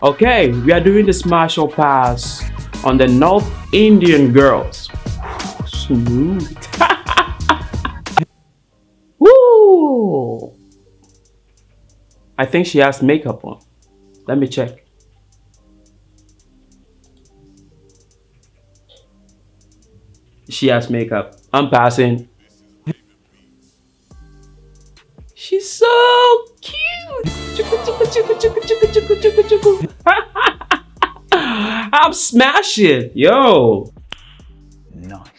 Okay, we are doing the smash or pass on the North Indian girls. Smooth. Woo! I think she has makeup on. Let me check. She has makeup. I'm passing. She's so cute. I'm smashing. Yo. Nice.